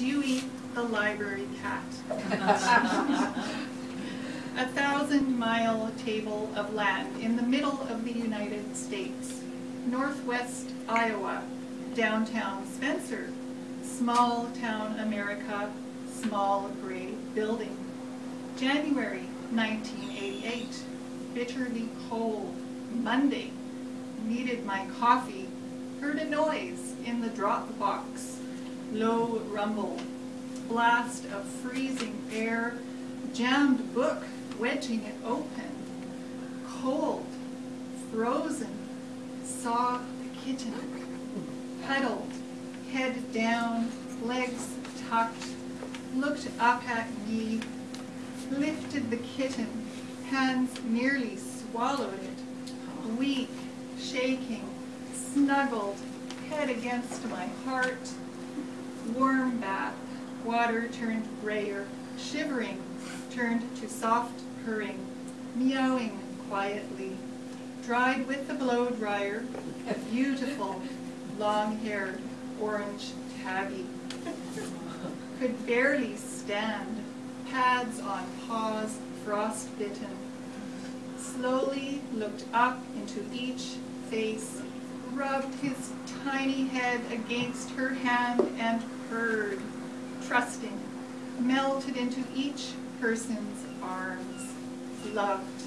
Dewey the library cat. A thousand mile table of land in the middle of the United States. Northwest Iowa, downtown Spencer, small town America, small gray building. January 1988, bitterly cold, Monday, needed my coffee, heard a noise in the drop box, low rumble, blast of freezing air, jammed book wedging it open, cold, frozen, saw the kitten, huddled, head down, legs tucked, looked up at me, lifted the kitten, hands nearly swallowed it, weak, shaking, snuggled, head against my heart, warm bath, water turned grayer, shivering, turned to soft purring, meowing quietly, dried with the blow dryer, a beautiful, long-haired, orange tabby. Could barely stand, pads on paws, frost-bitten. Slowly looked up into each face, rubbed his tiny head against her hand and purred, trusting, melted into each person's arms, loved.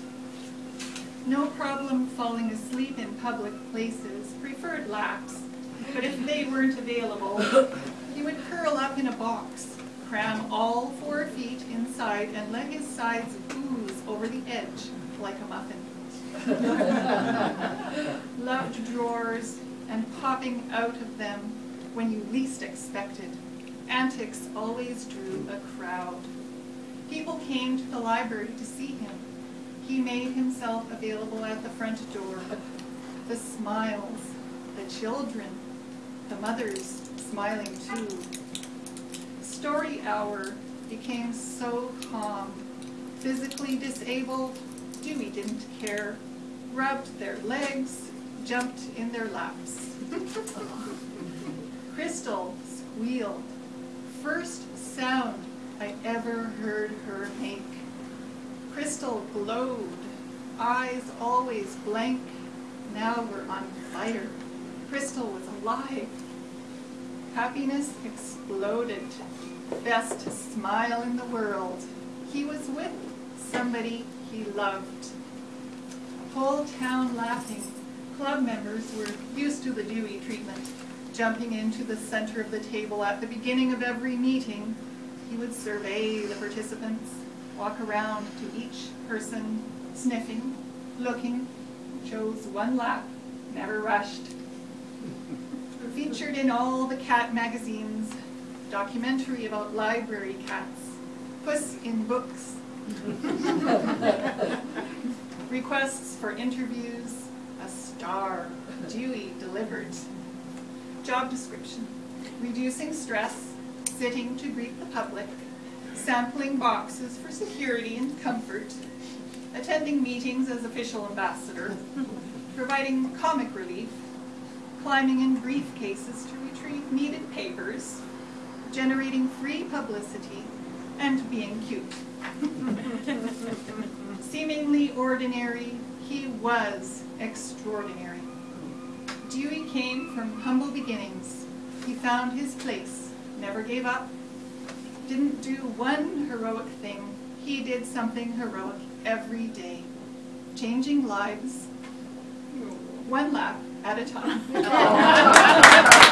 No problem falling asleep in public places, preferred laps, but if they weren't available, he would curl up in a box, cram all four feet inside and let his sides ooze over the edge like a muffin. Loved drawers and popping out of them when you least expected. Antics always drew a crowd. People came to the library to see him. He made himself available at the front door. The smiles, the children, the mothers smiling too. Story hour became so calm. Physically disabled, Dewey didn't care. Rubbed their legs, jumped in their laps. Crystal squealed. First sound I ever heard her make. Crystal glowed, eyes always blank, now we're on fire. Crystal was alive. Happiness exploded. Best smile in the world. He was with somebody he loved. Whole town laughing. Club members were used to the Dewey treatment, jumping into the center of the table at the beginning of every meeting. He would survey the participants, walk around to each person, sniffing, looking, chose one lap, never rushed. Featured in all the cat magazines, documentary about library cats, Puss in Books, requests for interviews, a star, Dewey delivered. Job description, reducing stress, sitting to greet the public, sampling boxes for security and comfort, attending meetings as official ambassador, providing comic relief, climbing in briefcases to retrieve needed papers, generating free publicity, and being cute. Seemingly ordinary, he was extraordinary. Dewey came from humble beginnings. He found his place, never gave up, didn't do one heroic thing. He did something heroic every day, changing lives one lap at a time.